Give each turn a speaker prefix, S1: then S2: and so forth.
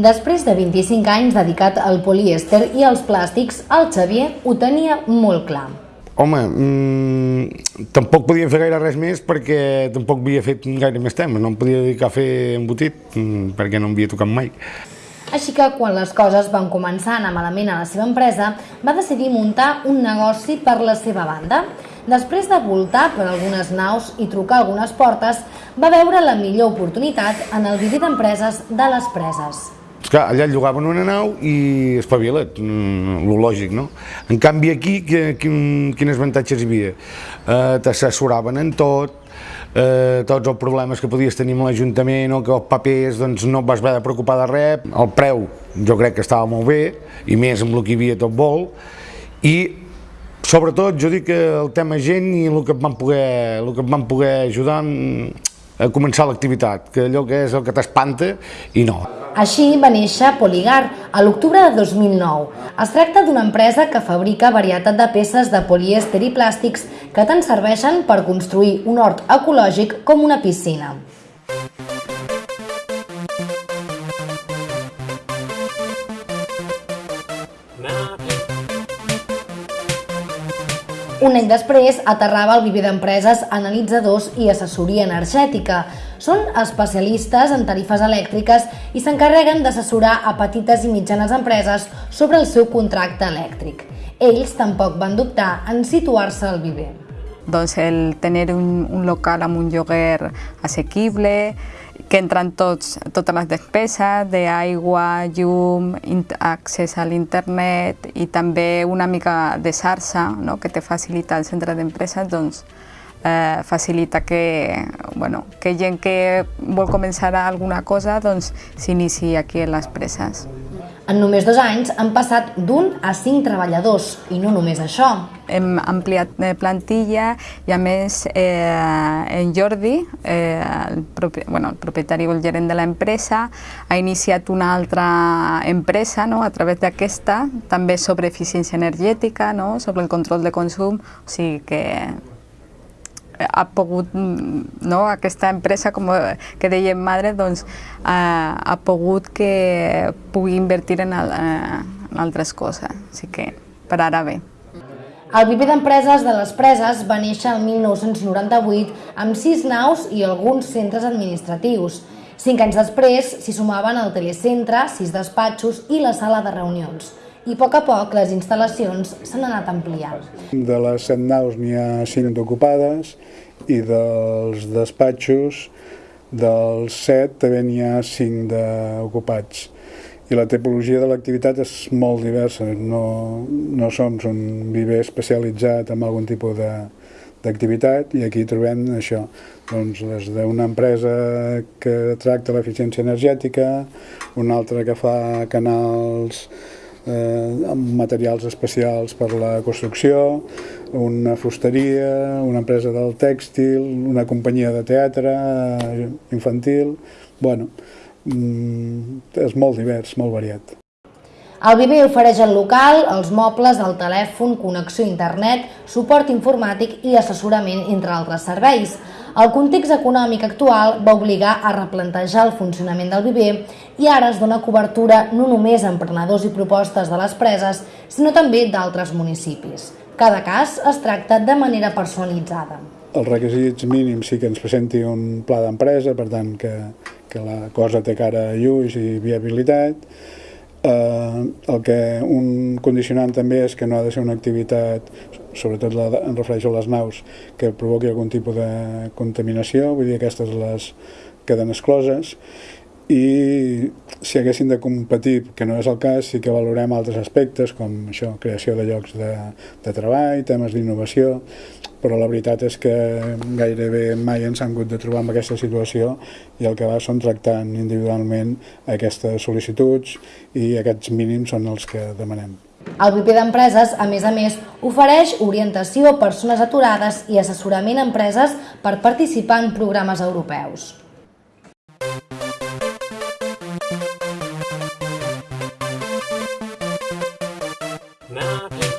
S1: Després de 25 anys dedicat al polièster i als plàstics, el Xavier ho tenia molt clar.
S2: Home, mmm, tampoc podia fer gaire res més perquè tampoc havia fet gaire més temps, no em podia dedicar a fer embotit mmm, perquè no em havia tocat mai.
S1: Així que quan les coses van començar a anar malament a la seva empresa, va decidir muntar un negoci per la seva banda. Després de voltar per algunes naus i trucar algunes portes, va veure la millor oportunitat en el viver d'empreses de les preses.
S2: Clar, allà et llogaven una nau i espavila't, mm, lo lògic, no? En canvi aquí, quin, quins avantatges hi havia? Eh, T'assessoraven en tot, eh, tots els problemes que podies tenir amb l'Ajuntament o que els papers doncs, no et vas haver de preocupar de res, el preu jo crec que estava molt bé, i més amb el que hi havia tot vol, i sobretot jo dic que el tema gent i el que et van poder, el que et van poder ajudar a començar l'activitat, que allò que és el que t'espanta i no.
S1: Així va néixer Poligar a l'octubre de 2009. Es tracta d'una empresa que fabrica varietat de peces de polièster i plàstics que tant serveixen per construir un hort ecològic com una piscina. Un any després aterrava el viver d'empreses analitzadors i assessoria energètica. Són especialistes en tarifes elèctriques i s'encarreguen d'assessorar a petites i mitjanes empreses sobre el seu contracte elèctric. Ells tampoc van dubtar en situar-se al viver.
S3: Doncs el tenir un, un local amb un lloguer assequible, que entren tots, totes les despeses d'aigua, llum, accés a l'internet i també una mica de xarxa no? que te facilita el centre d'empreses, doncs eh, facilita que, bueno, que gent que vol començar alguna cosa doncs s'inici aquí a les preses.
S1: En només dos anys han passat d'un a cinc treballadors, i no només això.
S3: Hem ampliat eh, plantilla i a més eh, en Jordi, eh, el, propi, bueno, el propietari o el gerent de l'empresa, ha iniciat una altra empresa no, a través d'aquesta, també sobre eficiència energètica, no, sobre el control de consum, o sigui que ha pogut, no, aquesta empresa, com que dèiem madre, doncs ha, ha pogut que pugui invertir en, el, en altres coses. Així que per ara bé.
S1: El viver d'empreses de les preses va néixer el 1998 amb sis naus i alguns centres administratius. Cinc anys després s'hi sumaven el telecentre, sis despatxos i la sala de reunions i a poc a poc les instal·lacions s'han anat ampliant.
S4: De les set naus n'hi ha cinc ocupades i dels despatxos dels set també n'hi ha cinc d'ocupats. I la tipologia de l'activitat és molt diversa, no, no som un viver especialitzat en algun tipus de, d'activitat i aquí trobem això, doncs des d'una empresa que tracta l'eficiència energètica, una altra que fa canals eh, amb materials especials per la construcció, una fusteria, una empresa del tèxtil, una companyia de teatre eh, infantil... Bueno, mm, és molt divers, molt variat.
S1: El Viver ofereix el local, els mobles, el telèfon, connexió a internet, suport informàtic i assessorament, entre altres serveis. El context econòmic actual va obligar a replantejar el funcionament del Viver i ara es dona cobertura no només a emprenedors i propostes de les preses, sinó també d'altres municipis. Cada cas es tracta de manera personalitzada.
S4: Els requisits mínims sí que ens presenti un pla d'empresa, per tant que, que la cosa té cara a lluix i viabilitat, Eh, el que un condicionant també és que no ha de ser una activitat, sobretot la, em refereixo a les naus, que provoqui algun tipus de contaminació, vull dir aquestes les queden excloses, i si haguessin de competir, que no és el cas, sí que valorem altres aspectes com això, creació de llocs de, de treball, temes d'innovació, però la veritat és que gairebé mai ens han hagut de trobar en aquesta situació i el que va són tractant individualment aquestes sol·licituds i aquests mínims són els que demanem.
S1: El BP d'Empreses, a més a més, ofereix orientació a persones aturades i assessorament a empreses per participar en programes europeus. Nah.